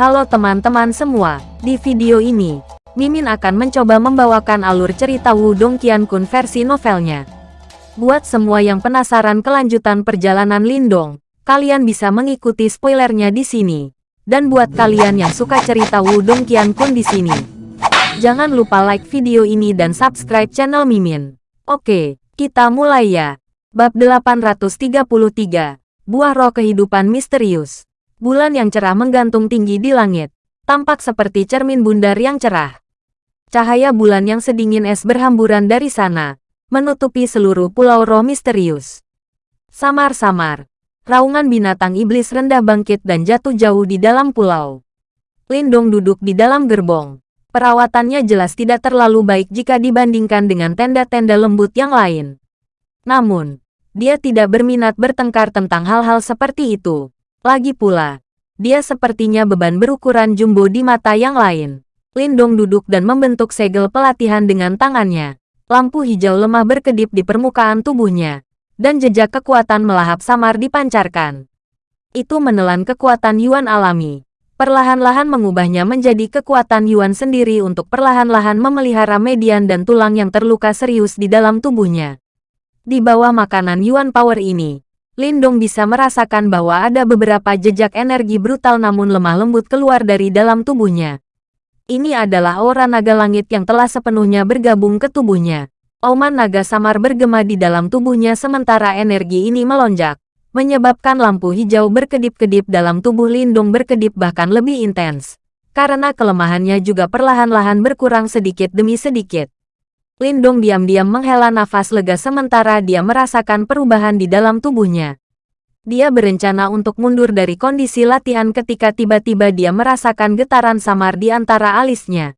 Halo teman-teman semua, di video ini, Mimin akan mencoba membawakan alur cerita Wudong Qiankun versi novelnya. Buat semua yang penasaran kelanjutan perjalanan Lindong, kalian bisa mengikuti spoilernya di sini. Dan buat kalian yang suka cerita Wudong Qiankun di sini, jangan lupa like video ini dan subscribe channel Mimin. Oke, kita mulai ya. Bab 833, Buah Roh Kehidupan Misterius. Bulan yang cerah menggantung tinggi di langit. Tampak seperti cermin bundar yang cerah. Cahaya bulan yang sedingin es berhamburan dari sana, menutupi seluruh pulau roh misterius. Samar-samar, raungan binatang iblis rendah bangkit dan jatuh jauh di dalam pulau. Lindong duduk di dalam gerbong. Perawatannya jelas tidak terlalu baik jika dibandingkan dengan tenda-tenda lembut yang lain. Namun, dia tidak berminat bertengkar tentang hal-hal seperti itu. Lagi pula, dia sepertinya beban berukuran jumbo di mata yang lain. Lindong duduk dan membentuk segel pelatihan dengan tangannya. Lampu hijau lemah berkedip di permukaan tubuhnya, dan jejak kekuatan melahap samar dipancarkan. Itu menelan kekuatan Yuan alami. Perlahan-lahan mengubahnya menjadi kekuatan Yuan sendiri untuk perlahan-lahan memelihara median dan tulang yang terluka serius di dalam tubuhnya. Di bawah makanan Yuan Power ini, Lindong bisa merasakan bahwa ada beberapa jejak energi brutal namun lemah lembut keluar dari dalam tubuhnya. Ini adalah aura naga langit yang telah sepenuhnya bergabung ke tubuhnya. Auman naga samar bergema di dalam tubuhnya sementara energi ini melonjak, menyebabkan lampu hijau berkedip-kedip dalam tubuh Lindung berkedip bahkan lebih intens. Karena kelemahannya juga perlahan-lahan berkurang sedikit demi sedikit. Lindong diam-diam menghela nafas lega sementara dia merasakan perubahan di dalam tubuhnya. Dia berencana untuk mundur dari kondisi latihan ketika tiba-tiba dia merasakan getaran samar di antara alisnya.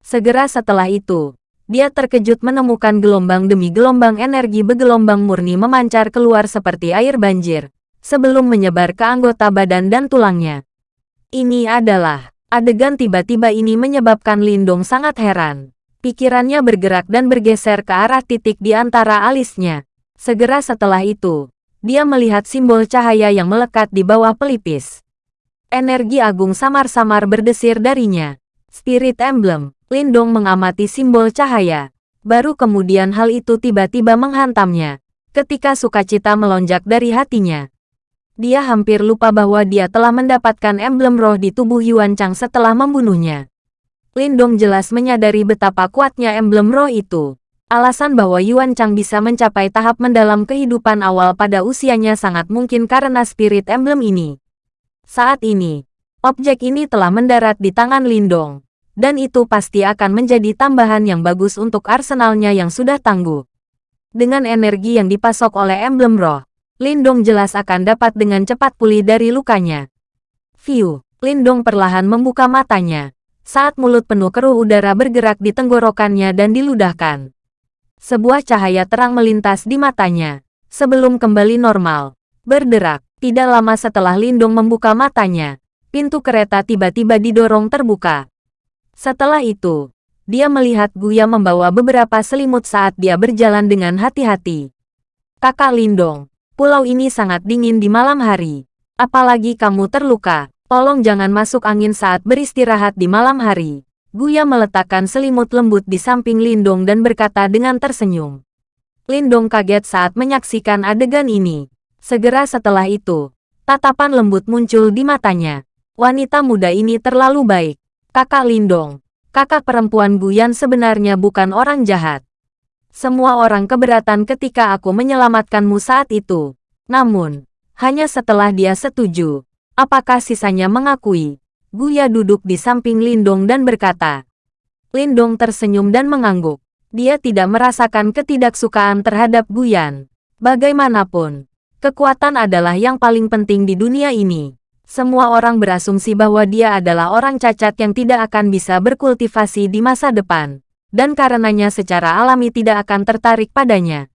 Segera setelah itu, dia terkejut menemukan gelombang demi gelombang energi bergelombang murni memancar keluar seperti air banjir, sebelum menyebar ke anggota badan dan tulangnya. Ini adalah adegan tiba-tiba ini menyebabkan Lindong sangat heran. Pikirannya bergerak dan bergeser ke arah titik di antara alisnya. Segera setelah itu, dia melihat simbol cahaya yang melekat di bawah pelipis. Energi agung samar-samar berdesir darinya. Spirit Emblem, Lindong mengamati simbol cahaya. Baru kemudian hal itu tiba-tiba menghantamnya. Ketika sukacita melonjak dari hatinya. Dia hampir lupa bahwa dia telah mendapatkan emblem roh di tubuh Yuan Chang setelah membunuhnya. Lindong jelas menyadari betapa kuatnya emblem roh itu. Alasan bahwa Yuan Chang bisa mencapai tahap mendalam kehidupan awal pada usianya sangat mungkin karena spirit emblem ini. Saat ini, objek ini telah mendarat di tangan Lindong, dan itu pasti akan menjadi tambahan yang bagus untuk arsenalnya yang sudah tangguh. Dengan energi yang dipasok oleh emblem roh, Lindong jelas akan dapat dengan cepat pulih dari lukanya. View, Lindong perlahan membuka matanya saat mulut penuh keruh udara bergerak di tenggorokannya dan diludahkan. Sebuah cahaya terang melintas di matanya, sebelum kembali normal. Berderak, tidak lama setelah Lindung membuka matanya, pintu kereta tiba-tiba didorong terbuka. Setelah itu, dia melihat Guya membawa beberapa selimut saat dia berjalan dengan hati-hati. Kakak Lindong, pulau ini sangat dingin di malam hari. Apalagi kamu terluka. Tolong jangan masuk angin saat beristirahat di malam hari. Guya meletakkan selimut lembut di samping Lindong dan berkata dengan tersenyum. Lindong kaget saat menyaksikan adegan ini. Segera setelah itu, tatapan lembut muncul di matanya. Wanita muda ini terlalu baik. Kakak Lindong, kakak perempuan Guyan sebenarnya bukan orang jahat. Semua orang keberatan ketika aku menyelamatkanmu saat itu. Namun, hanya setelah dia setuju, Apakah sisanya mengakui? Guya duduk di samping Lindong dan berkata. Lindong tersenyum dan mengangguk. Dia tidak merasakan ketidaksukaan terhadap Guyan. Bagaimanapun, kekuatan adalah yang paling penting di dunia ini. Semua orang berasumsi bahwa dia adalah orang cacat yang tidak akan bisa berkultivasi di masa depan. Dan karenanya secara alami tidak akan tertarik padanya.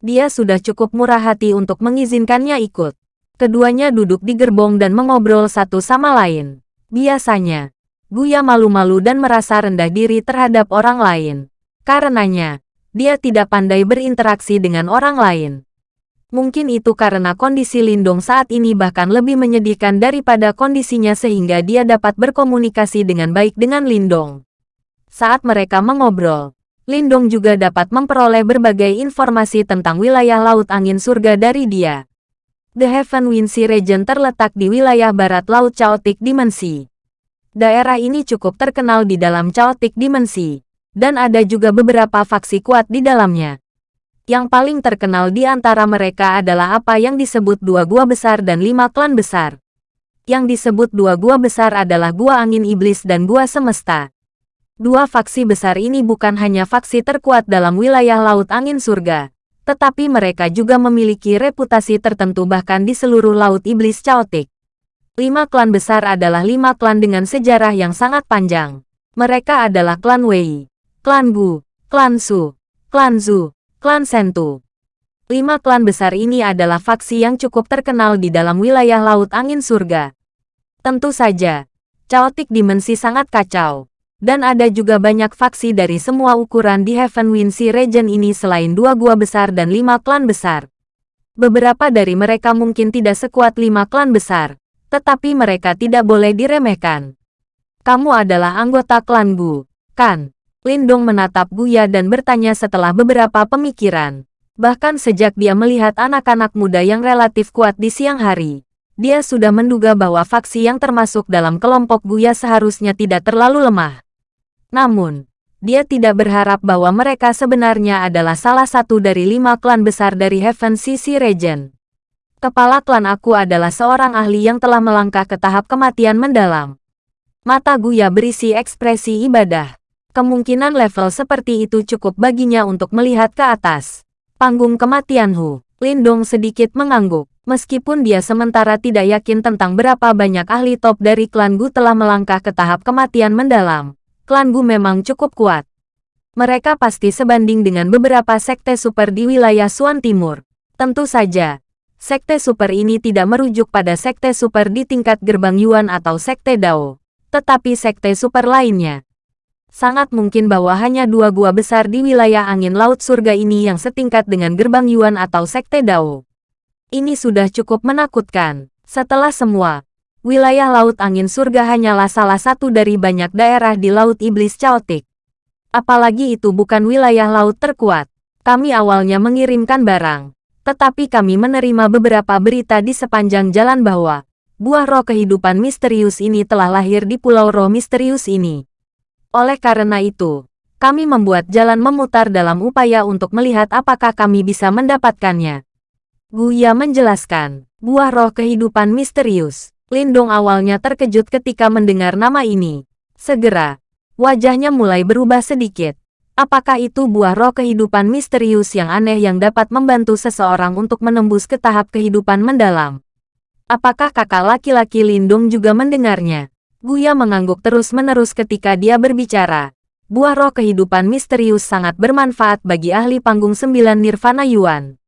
Dia sudah cukup murah hati untuk mengizinkannya ikut. Keduanya duduk di gerbong dan mengobrol satu sama lain. Biasanya, Guya malu-malu dan merasa rendah diri terhadap orang lain. Karenanya, dia tidak pandai berinteraksi dengan orang lain. Mungkin itu karena kondisi Lindong saat ini bahkan lebih menyedihkan daripada kondisinya sehingga dia dapat berkomunikasi dengan baik dengan Lindong. Saat mereka mengobrol, Lindong juga dapat memperoleh berbagai informasi tentang wilayah Laut Angin Surga dari dia. The Heaven Wind Sea Region terletak di wilayah barat Laut Chaotic Dimensi. Daerah ini cukup terkenal di dalam Chaotic Dimensi, dan ada juga beberapa faksi kuat di dalamnya. Yang paling terkenal di antara mereka adalah apa yang disebut dua gua besar dan lima klan besar. Yang disebut dua gua besar adalah gua angin iblis dan gua semesta. Dua faksi besar ini bukan hanya faksi terkuat dalam wilayah laut angin surga, tetapi mereka juga memiliki reputasi tertentu bahkan di seluruh laut iblis caotik. Lima klan besar adalah lima klan dengan sejarah yang sangat panjang. Mereka adalah klan Wei, klan Gu, klan Su, klan Zu, klan Sentu. Lima klan besar ini adalah faksi yang cukup terkenal di dalam wilayah Laut Angin Surga. Tentu saja, Chaotic Dimensi sangat kacau. Dan ada juga banyak faksi dari semua ukuran di Heaven Wind Sea Region ini selain dua gua besar dan lima klan besar. Beberapa dari mereka mungkin tidak sekuat lima klan besar, tetapi mereka tidak boleh diremehkan. Kamu adalah anggota klan Gu, kan? Lindong menatap Guya dan bertanya setelah beberapa pemikiran. Bahkan sejak dia melihat anak-anak muda yang relatif kuat di siang hari, dia sudah menduga bahwa faksi yang termasuk dalam kelompok Guya seharusnya tidak terlalu lemah. Namun, dia tidak berharap bahwa mereka sebenarnya adalah salah satu dari lima klan besar dari Heaven Sisi Region. Kepala klan aku adalah seorang ahli yang telah melangkah ke tahap kematian mendalam. Mata Guya berisi ekspresi ibadah. Kemungkinan level seperti itu cukup baginya untuk melihat ke atas. Panggung kematian Hu. Lindong sedikit mengangguk. Meskipun dia sementara tidak yakin tentang berapa banyak ahli top dari klan Gu telah melangkah ke tahap kematian mendalam, klan Gu memang cukup kuat. Mereka pasti sebanding dengan beberapa sekte super di wilayah Suan Timur. Tentu saja, sekte super ini tidak merujuk pada sekte super di tingkat gerbang Yuan atau sekte Dao, tetapi sekte super lainnya sangat mungkin bahwa hanya dua gua besar di wilayah angin laut surga ini yang setingkat dengan gerbang Yuan atau Sekte Dao. Ini sudah cukup menakutkan. Setelah semua, wilayah laut angin surga hanyalah salah satu dari banyak daerah di Laut Iblis Chaotic. Apalagi itu bukan wilayah laut terkuat. Kami awalnya mengirimkan barang, tetapi kami menerima beberapa berita di sepanjang jalan bahwa buah roh kehidupan misterius ini telah lahir di pulau roh misterius ini. Oleh karena itu, kami membuat jalan memutar dalam upaya untuk melihat apakah kami bisa mendapatkannya. Guya menjelaskan, buah roh kehidupan misterius. Lindong awalnya terkejut ketika mendengar nama ini. Segera, wajahnya mulai berubah sedikit. Apakah itu buah roh kehidupan misterius yang aneh yang dapat membantu seseorang untuk menembus ke tahap kehidupan mendalam? Apakah kakak laki-laki Lindung juga mendengarnya? Guya mengangguk terus-menerus ketika dia berbicara. Buah roh kehidupan misterius sangat bermanfaat bagi ahli panggung sembilan Nirvana Yuan.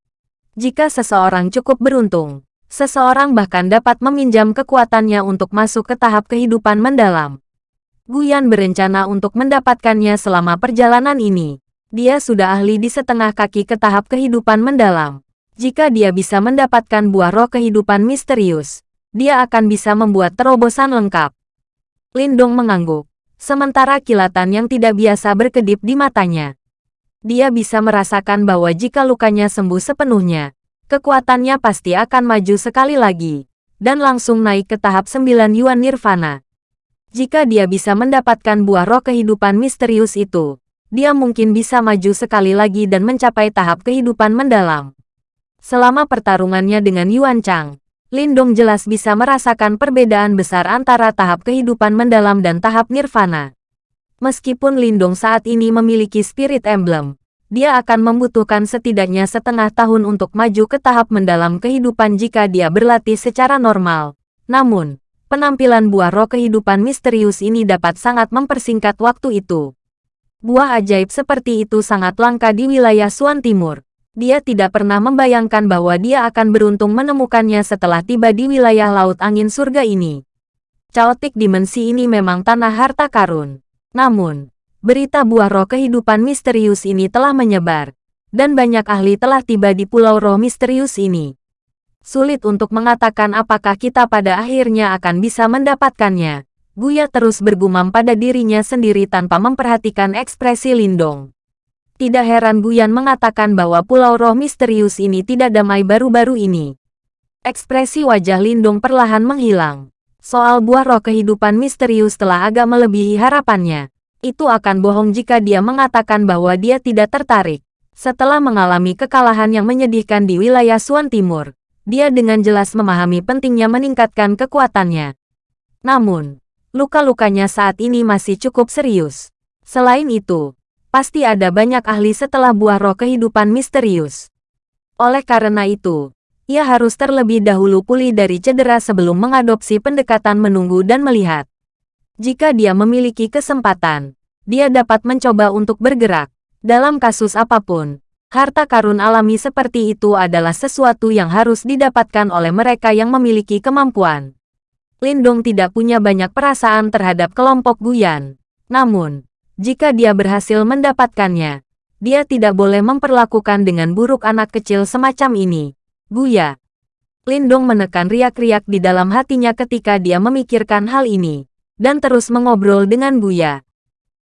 Jika seseorang cukup beruntung, seseorang bahkan dapat meminjam kekuatannya untuk masuk ke tahap kehidupan mendalam. Guyan berencana untuk mendapatkannya selama perjalanan ini. Dia sudah ahli di setengah kaki ke tahap kehidupan mendalam. Jika dia bisa mendapatkan buah roh kehidupan misterius, dia akan bisa membuat terobosan lengkap. Lindong mengangguk, sementara kilatan yang tidak biasa berkedip di matanya. Dia bisa merasakan bahwa jika lukanya sembuh sepenuhnya, kekuatannya pasti akan maju sekali lagi, dan langsung naik ke tahap 9 Yuan Nirvana. Jika dia bisa mendapatkan buah roh kehidupan misterius itu, dia mungkin bisa maju sekali lagi dan mencapai tahap kehidupan mendalam. Selama pertarungannya dengan Yuan Chang, Lindong jelas bisa merasakan perbedaan besar antara tahap kehidupan mendalam dan tahap nirvana. Meskipun Lindong saat ini memiliki spirit emblem, dia akan membutuhkan setidaknya setengah tahun untuk maju ke tahap mendalam kehidupan jika dia berlatih secara normal. Namun, penampilan buah roh kehidupan misterius ini dapat sangat mempersingkat waktu itu. Buah ajaib seperti itu sangat langka di wilayah Suan Timur dia tidak pernah membayangkan bahwa dia akan beruntung menemukannya setelah tiba di wilayah laut angin surga ini. Chaotic dimensi ini memang tanah harta karun. Namun, berita buah roh kehidupan misterius ini telah menyebar. dan banyak ahli telah tiba di Pulau Roh Misterius ini. Sulit untuk mengatakan apakah kita pada akhirnya akan bisa mendapatkannya. Buya terus bergumam pada dirinya sendiri tanpa memperhatikan ekspresi Lindong. Tidak heran Guyan mengatakan bahwa Pulau Roh Misterius ini tidak damai baru-baru ini. Ekspresi wajah Lindong perlahan menghilang. Soal buah roh kehidupan misterius telah agak melebihi harapannya. Itu akan bohong jika dia mengatakan bahwa dia tidak tertarik. Setelah mengalami kekalahan yang menyedihkan di wilayah Suan Timur, dia dengan jelas memahami pentingnya meningkatkan kekuatannya. Namun, luka-lukanya saat ini masih cukup serius. Selain itu, pasti ada banyak ahli setelah buah roh kehidupan misterius. Oleh karena itu, ia harus terlebih dahulu pulih dari cedera sebelum mengadopsi pendekatan menunggu dan melihat. Jika dia memiliki kesempatan, dia dapat mencoba untuk bergerak. Dalam kasus apa pun, harta karun alami seperti itu adalah sesuatu yang harus didapatkan oleh mereka yang memiliki kemampuan. Lindong tidak punya banyak perasaan terhadap kelompok Guyan. Namun, jika dia berhasil mendapatkannya, dia tidak boleh memperlakukan dengan buruk anak kecil semacam ini. Guya. Lindong menekan riak-riak di dalam hatinya ketika dia memikirkan hal ini, dan terus mengobrol dengan Guya.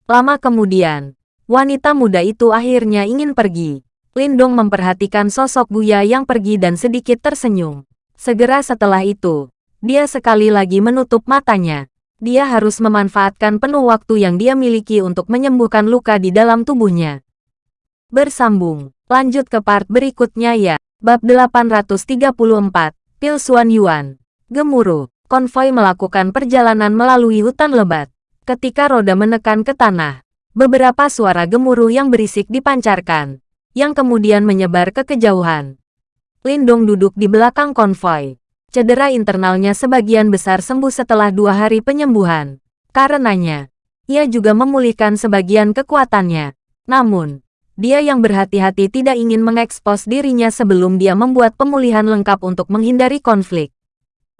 Lama kemudian, Wanita muda itu akhirnya ingin pergi. Lindong memperhatikan sosok Buya yang pergi dan sedikit tersenyum. Segera setelah itu, dia sekali lagi menutup matanya. Dia harus memanfaatkan penuh waktu yang dia miliki untuk menyembuhkan luka di dalam tubuhnya. Bersambung, lanjut ke part berikutnya ya. Bab 834, Pilsuan Yuan. Gemuruh, konvoi melakukan perjalanan melalui hutan lebat. Ketika roda menekan ke tanah, Beberapa suara gemuruh yang berisik dipancarkan, yang kemudian menyebar ke kejauhan. Lindong duduk di belakang konvoi. Cedera internalnya sebagian besar sembuh setelah dua hari penyembuhan. Karenanya, ia juga memulihkan sebagian kekuatannya. Namun, dia yang berhati-hati tidak ingin mengekspos dirinya sebelum dia membuat pemulihan lengkap untuk menghindari konflik.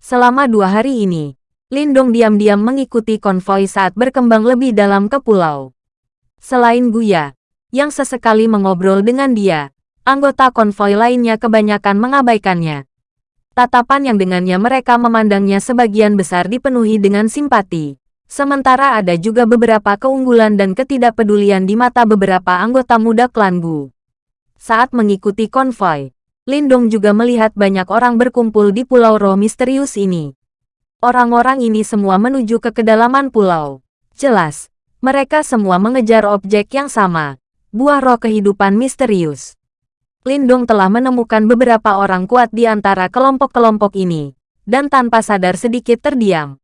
Selama dua hari ini, Lindong diam-diam mengikuti konvoi saat berkembang lebih dalam ke pulau. Selain Guya, yang sesekali mengobrol dengan dia, anggota konvoi lainnya kebanyakan mengabaikannya. Tatapan yang dengannya mereka memandangnya sebagian besar dipenuhi dengan simpati. Sementara ada juga beberapa keunggulan dan ketidakpedulian di mata beberapa anggota muda klan Gu. Saat mengikuti konvoi, Lindong juga melihat banyak orang berkumpul di pulau roh misterius ini. Orang-orang ini semua menuju ke kedalaman pulau. Jelas, mereka semua mengejar objek yang sama, buah roh kehidupan misterius. Lindung telah menemukan beberapa orang kuat di antara kelompok-kelompok ini, dan tanpa sadar sedikit terdiam.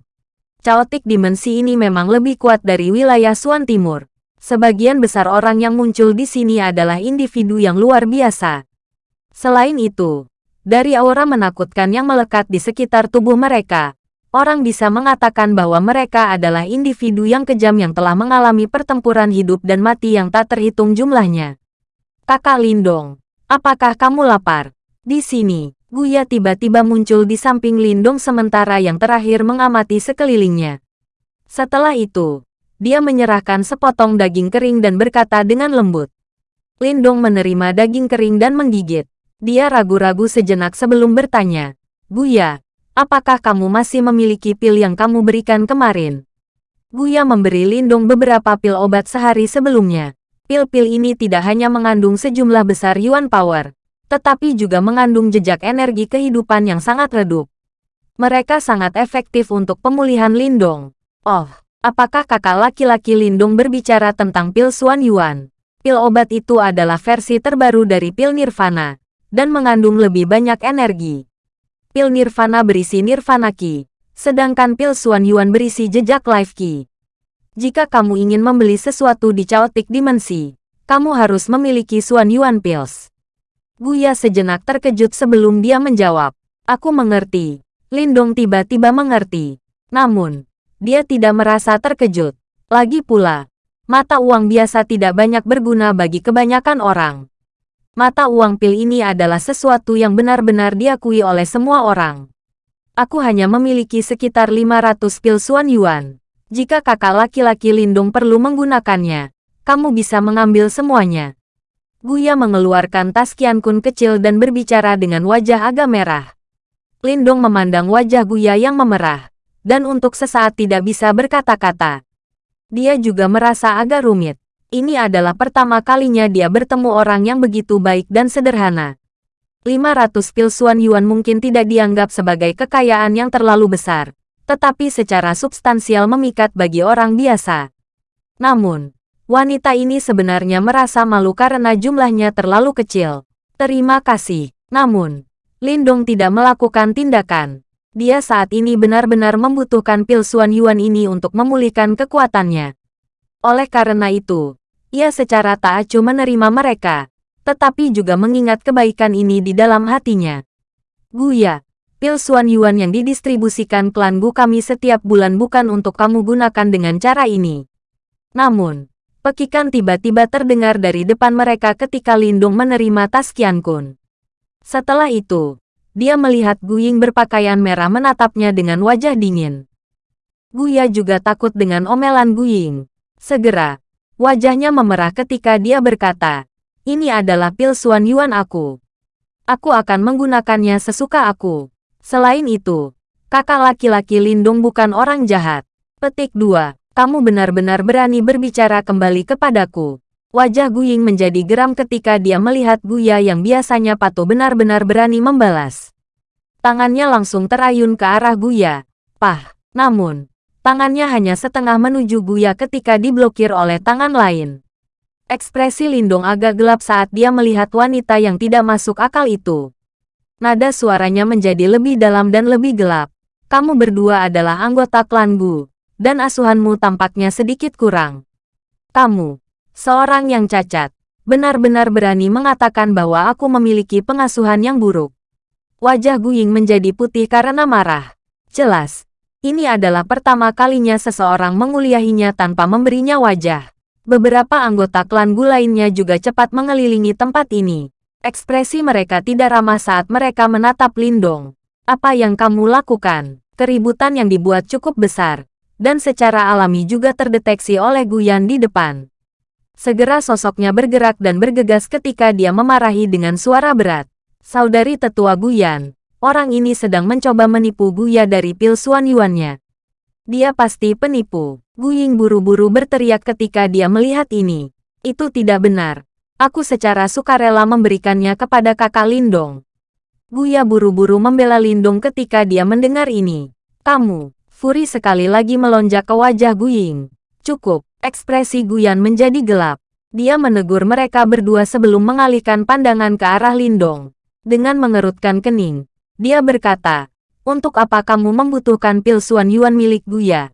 Chaotic dimensi ini memang lebih kuat dari wilayah Suan Timur. Sebagian besar orang yang muncul di sini adalah individu yang luar biasa. Selain itu, dari aura menakutkan yang melekat di sekitar tubuh mereka, orang bisa mengatakan bahwa mereka adalah individu yang kejam yang telah mengalami pertempuran hidup dan mati yang tak terhitung jumlahnya. Kakak Lindong, apakah kamu lapar? Di sini, Guya tiba-tiba muncul di samping Lindong sementara yang terakhir mengamati sekelilingnya. Setelah itu, dia menyerahkan sepotong daging kering dan berkata dengan lembut. Lindong menerima daging kering dan menggigit. Dia ragu-ragu sejenak sebelum bertanya. Guya, Apakah kamu masih memiliki pil yang kamu berikan kemarin? Guya memberi Lindung beberapa pil obat sehari sebelumnya. Pil-pil ini tidak hanya mengandung sejumlah besar Yuan Power, tetapi juga mengandung jejak energi kehidupan yang sangat redup. Mereka sangat efektif untuk pemulihan Lindong. Oh, apakah kakak laki-laki Lindung berbicara tentang pil Suan Yuan? Pil obat itu adalah versi terbaru dari pil Nirvana, dan mengandung lebih banyak energi pil Nirvana berisi Nirvana Ki, sedangkan pil Suan Yuan berisi jejak Life Ki. Jika kamu ingin membeli sesuatu di Chaotic Dimensi, kamu harus memiliki Suan Yuan Pills. Guya sejenak terkejut sebelum dia menjawab. Aku mengerti. Lindong tiba-tiba mengerti. Namun, dia tidak merasa terkejut. Lagi pula, mata uang biasa tidak banyak berguna bagi kebanyakan orang. Mata uang pil ini adalah sesuatu yang benar-benar diakui oleh semua orang. Aku hanya memiliki sekitar 500 pil Suan Yuan. Jika kakak laki-laki Lindung perlu menggunakannya, kamu bisa mengambil semuanya. Guya mengeluarkan tas Qian Kun kecil dan berbicara dengan wajah agak merah. Lindong memandang wajah Guya yang memerah, dan untuk sesaat tidak bisa berkata-kata. Dia juga merasa agak rumit. Ini adalah pertama kalinya dia bertemu orang yang begitu baik dan sederhana. 500 pilsuan yuan mungkin tidak dianggap sebagai kekayaan yang terlalu besar, tetapi secara substansial memikat bagi orang biasa. Namun, Wanita ini sebenarnya merasa malu karena jumlahnya terlalu kecil. Terima kasih. Namun, Lindong tidak melakukan tindakan. Dia saat ini benar-benar membutuhkan pil Suan Yuan ini untuk memulihkan kekuatannya. Oleh karena itu, ia secara tak acuh menerima mereka, tetapi juga mengingat kebaikan ini di dalam hatinya. Guya, pil Suan Yuan yang didistribusikan klan Gu kami setiap bulan bukan untuk kamu gunakan dengan cara ini. Namun, Pekikan tiba-tiba terdengar dari depan mereka ketika Lindung menerima tas Qian Kun. Setelah itu, dia melihat Guying berpakaian merah menatapnya dengan wajah dingin. Guya juga takut dengan omelan Guying. Segera, wajahnya memerah ketika dia berkata, ini adalah pil Suan Yuan aku. Aku akan menggunakannya sesuka aku. Selain itu, kakak laki-laki Lindung bukan orang jahat. Petik 2 kamu benar-benar berani berbicara kembali kepadaku. Wajah Guying menjadi geram ketika dia melihat Guya yang biasanya patuh benar-benar berani membalas. Tangannya langsung terayun ke arah Guya. Pah, namun, tangannya hanya setengah menuju Guya ketika diblokir oleh tangan lain. Ekspresi Lindong agak gelap saat dia melihat wanita yang tidak masuk akal itu. Nada suaranya menjadi lebih dalam dan lebih gelap. Kamu berdua adalah anggota klan Gu dan asuhanmu tampaknya sedikit kurang. Kamu, seorang yang cacat, benar-benar berani mengatakan bahwa aku memiliki pengasuhan yang buruk. Wajah Guying menjadi putih karena marah. Jelas, ini adalah pertama kalinya seseorang menguliahinya tanpa memberinya wajah. Beberapa anggota klan Gu lainnya juga cepat mengelilingi tempat ini. Ekspresi mereka tidak ramah saat mereka menatap Lindong. Apa yang kamu lakukan? Keributan yang dibuat cukup besar, dan secara alami juga terdeteksi oleh Guyan di depan. Segera sosoknya bergerak dan bergegas ketika dia memarahi dengan suara berat. Saudari tetua Guyan, orang ini sedang mencoba menipu Guya dari pil Suan Yuannya. Dia pasti penipu. Guying buru-buru berteriak ketika dia melihat ini. Itu tidak benar. Aku secara sukarela memberikannya kepada kakak Lindong. Guya buru-buru membela Lindong ketika dia mendengar ini. Kamu, Furi sekali lagi melonjak ke wajah Guying. Cukup, ekspresi Guyan menjadi gelap. Dia menegur mereka berdua sebelum mengalihkan pandangan ke arah Lindong. Dengan mengerutkan kening, dia berkata, untuk apa kamu membutuhkan pil Suan Yuan milik Guya?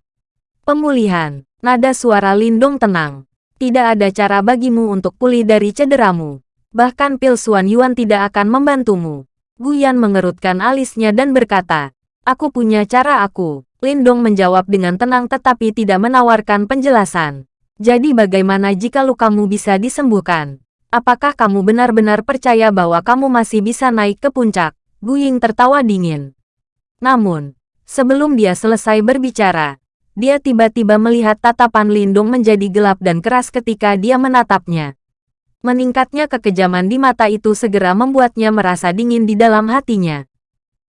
Pemulihan, nada suara Lindong tenang. Tidak ada cara bagimu untuk pulih dari cederamu. Bahkan pil Suan Yuan tidak akan membantumu. Guyan mengerutkan alisnya dan berkata, Aku punya cara aku. Lindong menjawab dengan tenang tetapi tidak menawarkan penjelasan. Jadi bagaimana jika lukamu bisa disembuhkan? Apakah kamu benar-benar percaya bahwa kamu masih bisa naik ke puncak? Guying tertawa dingin. Namun, sebelum dia selesai berbicara, dia tiba-tiba melihat tatapan Lindong menjadi gelap dan keras ketika dia menatapnya. Meningkatnya kekejaman di mata itu segera membuatnya merasa dingin di dalam hatinya.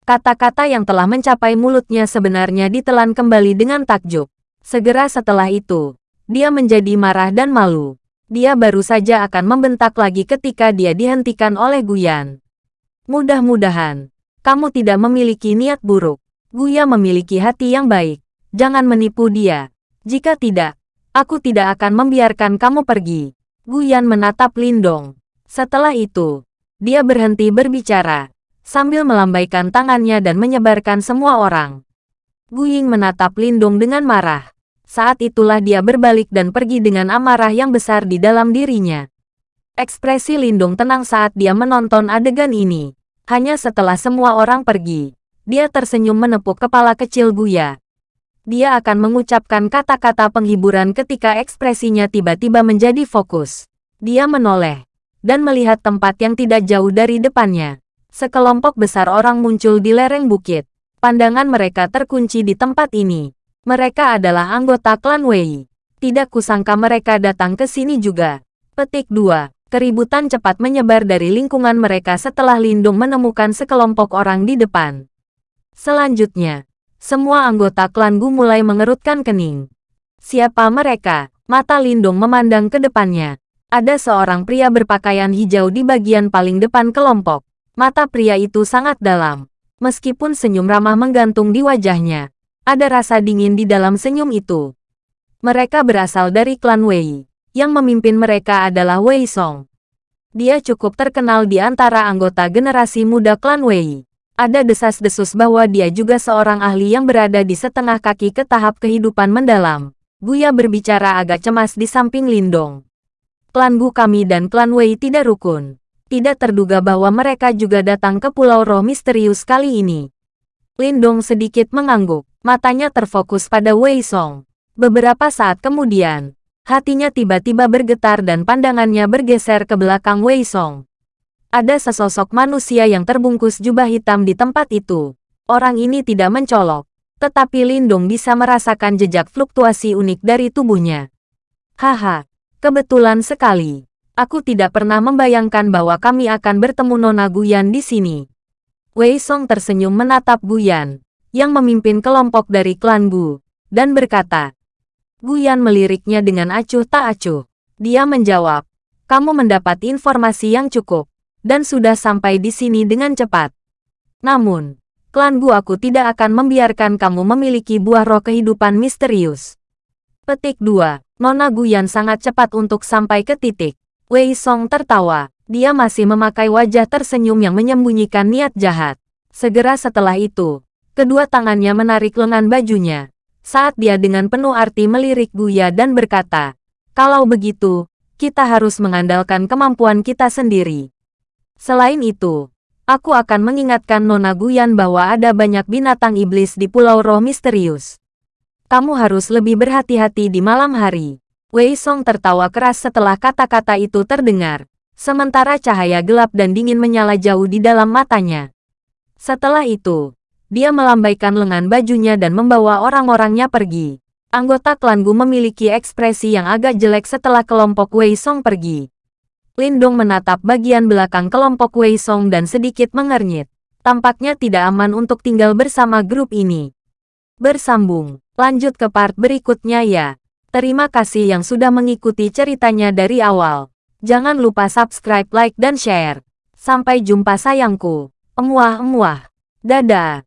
Kata-kata yang telah mencapai mulutnya sebenarnya ditelan kembali dengan takjub. Segera setelah itu, dia menjadi marah dan malu. Dia baru saja akan membentak lagi ketika dia dihentikan oleh Guyan. Mudah-mudahan, kamu tidak memiliki niat buruk. Guya memiliki hati yang baik. Jangan menipu dia. Jika tidak, aku tidak akan membiarkan kamu pergi. Guyan menatap Lindong. Setelah itu, dia berhenti berbicara sambil melambaikan tangannya dan menyebarkan semua orang. Guying menatap Lindung dengan marah. Saat itulah dia berbalik dan pergi dengan amarah yang besar di dalam dirinya. Ekspresi Lindung tenang saat dia menonton adegan ini. Hanya setelah semua orang pergi, dia tersenyum menepuk kepala kecil Guya. Dia akan mengucapkan kata-kata penghiburan ketika ekspresinya tiba-tiba menjadi fokus. Dia menoleh dan melihat tempat yang tidak jauh dari depannya. Sekelompok besar orang muncul di lereng bukit. Pandangan mereka terkunci di tempat ini. Mereka adalah anggota klan Wei. Tidak kusangka mereka datang ke sini juga. Petik 2. Keributan cepat menyebar dari lingkungan mereka setelah Lindung menemukan sekelompok orang di depan. Selanjutnya, semua anggota klan Gu mulai mengerutkan kening. Siapa mereka? Mata Lindung memandang ke depannya. Ada seorang pria berpakaian hijau di bagian paling depan kelompok. Mata pria itu sangat dalam. Meskipun senyum ramah menggantung di wajahnya, ada rasa dingin di dalam senyum itu. Mereka berasal dari klan Wei. Yang memimpin mereka adalah Wei Song. Dia cukup terkenal di antara anggota generasi muda klan Wei. Ada desas-desus bahwa dia juga seorang ahli yang berada di setengah kaki ke tahap kehidupan mendalam. Buya berbicara agak cemas di samping Lindong. Klan Gu kami dan klan Wei tidak rukun. Tidak terduga bahwa mereka juga datang ke Pulau Roh misterius kali ini. Lindong sedikit mengangguk, matanya terfokus pada Wei Song. Beberapa saat kemudian, Hatinya tiba-tiba bergetar dan pandangannya bergeser ke belakang Wei Song. Ada sesosok manusia yang terbungkus jubah hitam di tempat itu. Orang ini tidak mencolok, tetapi Lindung bisa merasakan jejak fluktuasi unik dari tubuhnya. Haha, kebetulan sekali. Aku tidak pernah membayangkan bahwa kami akan bertemu Nona Guyan di sini. Wei Song tersenyum menatap Guyan, yang memimpin kelompok dari klan Gu, dan berkata, Guyan meliriknya dengan acuh tak acuh. Dia menjawab, kamu mendapat informasi yang cukup, dan sudah sampai di sini dengan cepat. Namun, klan Gu aku tidak akan membiarkan kamu memiliki buah roh kehidupan misterius. Petik 2. Nona Guyan sangat cepat untuk sampai ke titik. Wei Song tertawa. Dia masih memakai wajah tersenyum yang menyembunyikan niat jahat. Segera setelah itu, kedua tangannya menarik lengan bajunya saat dia dengan penuh arti melirik Guya dan berkata, kalau begitu, kita harus mengandalkan kemampuan kita sendiri. Selain itu, aku akan mengingatkan Nona Guyan bahwa ada banyak binatang iblis di Pulau Roh Misterius. Kamu harus lebih berhati-hati di malam hari. Wei Song tertawa keras setelah kata-kata itu terdengar, sementara cahaya gelap dan dingin menyala jauh di dalam matanya. Setelah itu, dia melambaikan lengan bajunya dan membawa orang-orangnya pergi. Anggota klan Gu memiliki ekspresi yang agak jelek setelah kelompok Wei Song pergi. Lindong menatap bagian belakang kelompok Wei Song dan sedikit mengernyit. Tampaknya tidak aman untuk tinggal bersama grup ini. Bersambung, lanjut ke part berikutnya ya. Terima kasih yang sudah mengikuti ceritanya dari awal. Jangan lupa subscribe, like, dan share. Sampai jumpa sayangku. Emuah-emuah. Dadah.